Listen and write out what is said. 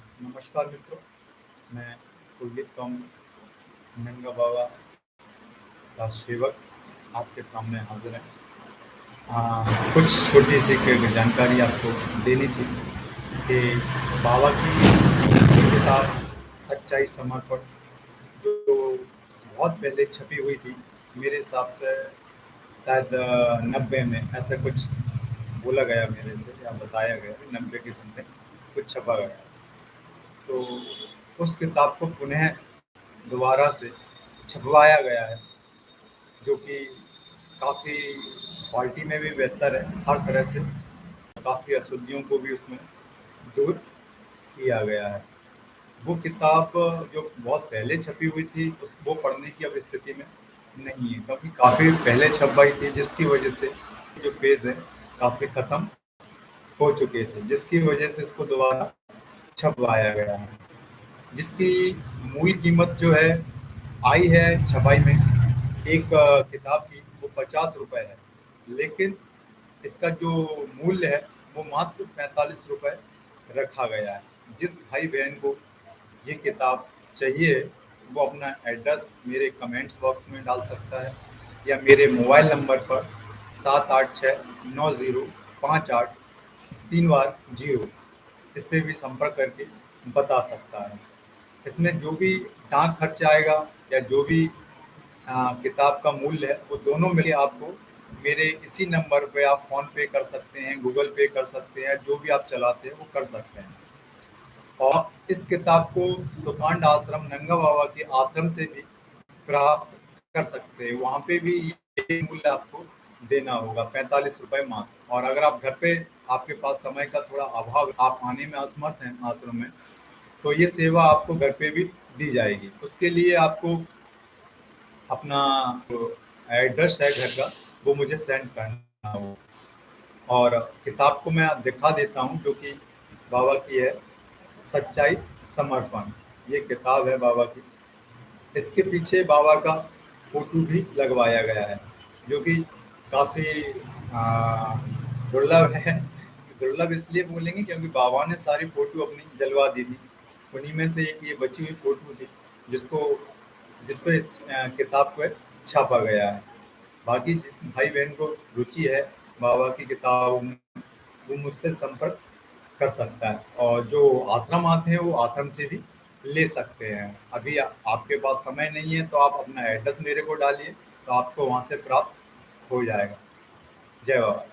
नमस्कार मित्रों मैं कुलदीप कौम नंगा बाबा का सेवक आपके सामने हाजिर है। आ, कुछ छोटी सी जानकारी आपको देनी थी कि बाबा की किताब सच्चाई समर्पण जो बहुत पहले छपी हुई थी मेरे हिसाब से शायद नब्बे में ऐसा कुछ बोला गया मेरे से या बताया गया नब्बे के समय कुछ छपा गया। तो उस किताब को पुनः दोबारा से छपवाया गया है, जो कि काफ़ी क्वालिटी में भी बेहतर है। हर तरह से काफ़ी अशुद्धियों को भी उसमें दूर किया गया है। वो किताब जो बहुत पहले छपी हुई थी, उस वो पढ़ने की अब स्थिति में नहीं है, क्योंकि काफ़ी पहले छपवाई थी, जिसकी वजह से जो पेज है, काफ़ी ख़त्म हो चुके थे, जिसकी वजह से इसको दोबारा छपवाया गया है। जिसकी मूल कीमत जो है, आई है छपाई में। एक किताब की वो पचास रुपये है। लेकिन इसका जो मूल्य है, वो मात्र पैंतालीस रुपये रखा गया है। जिस भाई बहन को ये किताब चाहिए, वो अपना एड्रेस मेरे कमेंट्स बॉक्स में डाल सकता है या मेरे मोबाइल नंबर पर सात आठ छः नौ ज़ीरो पाँच आठ तीन बार ज़ीरो। इस पर भी संपर्क करके बता सकता है। इसमें जो भी डाक खर्च आएगा या जो भी आ, किताब का मूल्य है वो दोनों मिले आपको। मेरे इसी नंबर पे आप फ़ोन पे कर सकते हैं गूगल पे कर सकते हैं जो भी आप चलाते हैं वो कर सकते हैं। और इस किताब को सुकांड आश्रम नंगा बाबा के आश्रम से भी प्राप्त कर सकते हैं। वहाँ पे भी ये मूल्य आपको देना होगा, पैंतालीस रुपए मात्र। और अगर आप घर पे, आपके पास समय का थोड़ा अभाव, आप आने में असमर्थ हैं आश्रम में तो ये सेवा आपको घर पे भी दी जाएगी। उसके लिए आपको अपना एड्रेस है घर का, वो मुझे सेंड करना हो और किताब को मैं दिखा देता हूँ, जो कि बाबा की है, सच्चाई समर्पण। ये किताब है बाबा की। इसके पीछे बाबा का फ़ोटो भी लगवाया गया है, जो कि काफ़ी दुर्लभ है। दुर्लभ इसलिए बोलेंगे क्योंकि बाबा ने सारी फ़ोटो अपनी जलवा दी थी। उन्हीं में से एक ये बची हुई फ़ोटो थी, जिसको जिस पर इस किताब को छापा गया है। बाकी जिस भाई बहन को रुचि है, बाबा की किताब में वो मुझसे संपर्क कर सकता है और जो आश्रम आते हैं, वो आश्रम से भी ले सकते हैं। अभी आपके पास समय नहीं है तो आप अपना एड्रेस मेरे को डालिए तो आपको वहाँ से प्राप्त हो जाएगा। जय बाबा।